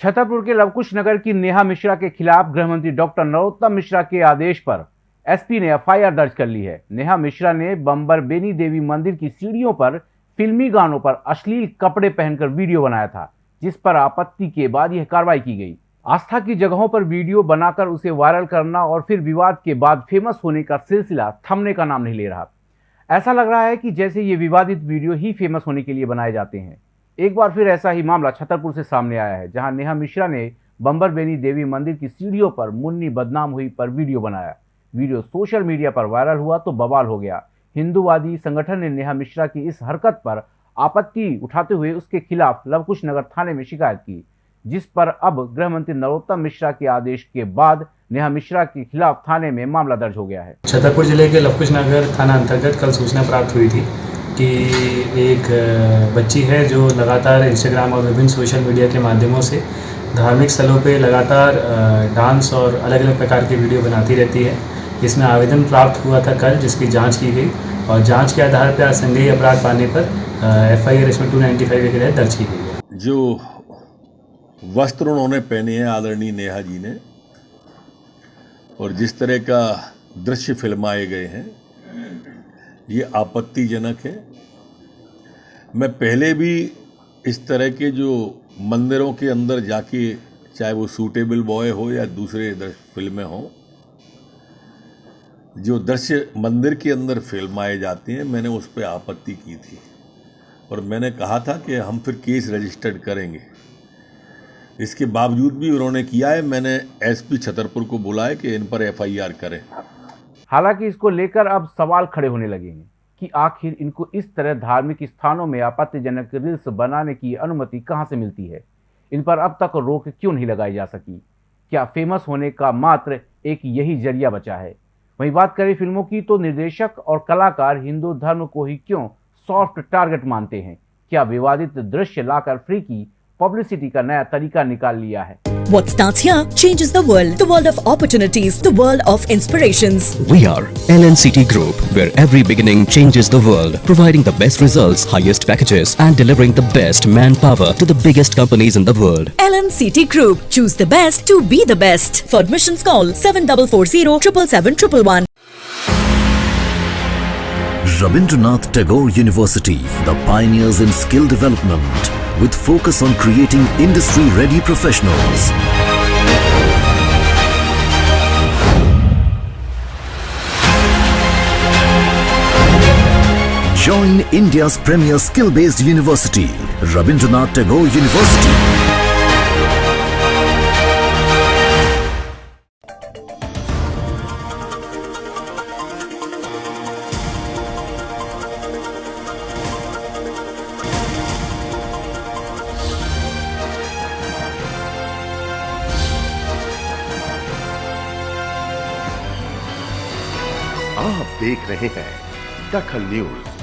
छतरपुर के लवकुश नगर की नेहा मिश्रा के खिलाफ गृहमंत्री डॉक्टर नरोत्तम मिश्रा के आदेश पर एसपी ने एफआईआर दर्ज कर ली है। नेहा मिश्रा ने बम्बर बेनी देवी मंदिर की सीढ़ियों पर फिल्मी गानों पर अश्लील कपड़े पहनकर वीडियो बनाया था, जिस पर आपत्ति के बाद यह कार्रवाई की गई। आस्था की जगहों पर वीडियो बनाकर उसे वायरल करना और फिर विवाद के बाद फ़ेमस होने का सिलसिला थमने का नाम नहीं ले रहा। ऐसा लग रहा है कि जैसे ये विवादित वीडियो ही फ़ेमस होने के लिए बनाए जाते हैं। एक बार फिर ऐसा ही मामला छतरपुर से सामने आया है, जहाँ नेहा मिश्रा ने बंबर बेनी देवी मंदिर की सीढ़ियों पर मुन्नी बदनाम हुई पर वीडियो बनाया। वीडियो सोशल मीडिया पर वायरल हुआ तो बवाल हो गया। हिंदूवादी संगठन ने नेहा मिश्रा की इस हरकत पर आपत्ति उठाते हुए उसके खिलाफ लवकुश नगर थाने में शिकायत की, जिस पर अब गृह मंत्री नरोत्तम मिश्रा के आदेश के बाद नेहा मिश्रा के खिलाफ थाने में मामला दर्ज हो गया है। छतरपुर ज़िले के लवकुश नगर थाना अंतर्गत कल सूचना प्राप्त हुई थी। कि एक बच्ची है जो लगातार इंस्टाग्राम और विभिन्न सोशल मीडिया के माध्यमों से धार्मिक स्थलों पे लगातार डांस और अलग अलग प्रकार की वीडियो बनाती रहती है। इसमें आवेदन प्राप्त हुआ था कल, जिसकी जाँच की गई और जाँच के आधार पर संदेही अपराध पाने पर एफ़ आई आर इसमें टू नाइन्टी फाइव के तहत दर्ज की गई जो वस्त्र उन्होंने पहने हैं, आदरणीय नेहा जी ने, और जिस तरह का दृश्य फिल्माए गए हैं ये आपत्तिजनक है। मैं पहले भी इस तरह के जो मंदिरों के अंदर जाके चाहे वो सूटेबल बॉय हो या दूसरे फ़िल्में हों, जो दृश्य मंदिर के अंदर फिल्माए जाते हैं, मैंने उस पर आपत्ति की थी। और मैंने कहा था कि हम फिर केस रजिस्टर्ड करेंगे। इसके बावजूद भी उन्होंने किया है, मैंने एसपी छतरपुर को बुलाया कि इन पर एफआईआर करें। हालाँकि इसको लेकर अब सवाल खड़े होने लगे हैं कि आखिर इनको इस तरह धार्मिक स्थानों में आपत्तिजनक रील्स बनाने की अनुमति कहाँ से मिलती है? इन पर अब तक रोक क्यों नहीं लगाई जा सकी? क्या फ़ेमस होने का मात्र एक यही ज़रिया बचा है? वहीं बात करें फ़िल्मों की तो निर्देशक और कलाकार हिंदू धर्म को ही क्यों सॉफ्ट टारगेट मानते हैं? क्या विवादित दृश्य लाकर फ्री की पब्लिसिटी का नया तरीका निकाल लिया है? What starts here changes the world. The world of opportunities. The world of inspirations. We are LNCT Group, where every beginning changes the world. Providing the best results, highest packages and delivering the best manpower to the biggest companies in the world. LNCT Group. Choose the best to be the best. For admissions call 7440 111 Rabindranath Tagore University, the pioneers in skill development with focus on creating industry-ready professionals. Join India's premier skill-based university, Rabindranath Tagore University. आप देख रहे हैं दखल news.